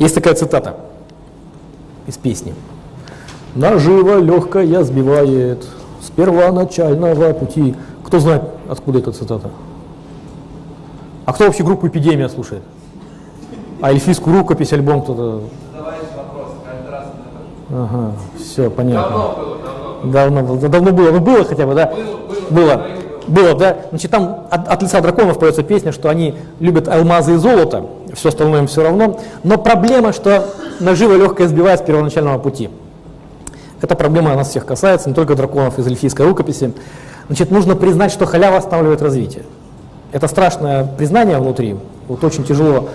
Есть такая цитата из песни. «Наживо легкая сбивает с первоначального пути». Кто знает, откуда эта цитата? А кто вообще группу «Эпидемия» слушает? А эльфийскую рукопись, альбом кто-то? Ага, все, понятно. Давно было, давно было. Давно, было. давно было, ну было хотя бы, да? Было, было, Было, да. Значит, там от, от лица драконов поется песня, что они любят алмазы и золото, все остальное им все равно. Но проблема, что наживо легкое сбивает с первоначального пути. Эта проблема нас всех касается, не только драконов из эльфийской рукописи. Значит, нужно признать, что халява останавливает развитие. Это страшное признание внутри, вот очень тяжело.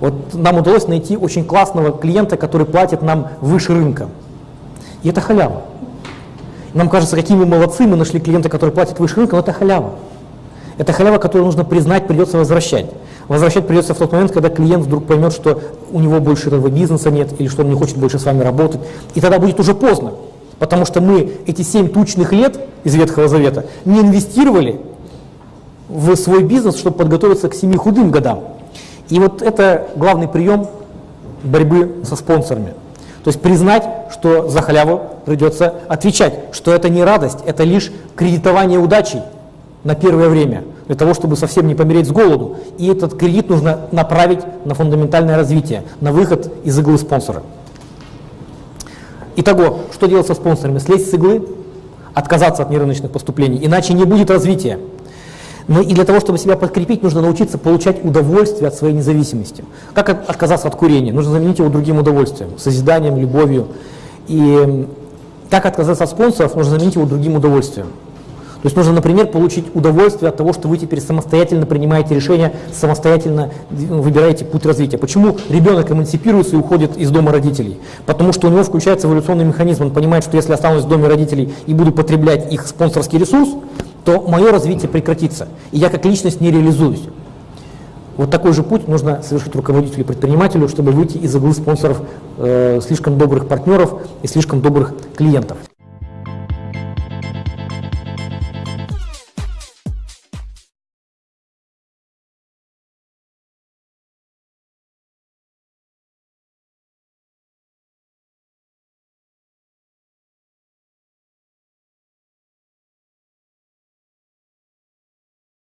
Вот нам удалось найти очень классного клиента, который платит нам выше рынка. И это халява. Нам кажется, какие мы молодцы, мы нашли клиента, который платит выше рынка, но это халява. Это халява, которую нужно признать, придется возвращать. Возвращать придется в тот момент, когда клиент вдруг поймет, что у него больше этого бизнеса нет, или что он не хочет больше с вами работать. И тогда будет уже поздно. Потому что мы эти семь тучных лет из Ветхого Завета не инвестировали в свой бизнес, чтобы подготовиться к семи худым годам. И вот это главный прием борьбы со спонсорами. То есть признать, что за халяву придется отвечать, что это не радость, это лишь кредитование удачей на первое время, для того, чтобы совсем не помереть с голоду. И этот кредит нужно направить на фундаментальное развитие, на выход из иглы спонсора. Итого, что делать со спонсорами? Слезть с иглы, отказаться от нерыночных поступлений, иначе не будет развития. Но и для того, чтобы себя подкрепить, нужно научиться получать удовольствие от своей независимости. Как от- отказаться от курения? Нужно заменить его другим удовольствием, созиданием, любовью. И как отказаться от спонсоров? Нужно заменить его другим удовольствием. То есть нужно, например, получить удовольствие от того, что вы теперь самостоятельно принимаете решения, самостоятельно выбираете путь развития. Почему ребенок эмансипируется и уходит из дома родителей? Потому что у него включается эволюционный механизм. Он понимает, что если останусь в доме родителей и буду потреблять их спонсорский ресурс, то мое развитие прекратится, и я как личность не реализуюсь. Вот такой же путь нужно совершить руководителю и предпринимателю, чтобы выйти из иглы спонсоров э, слишком добрых партнеров и слишком добрых клиентов.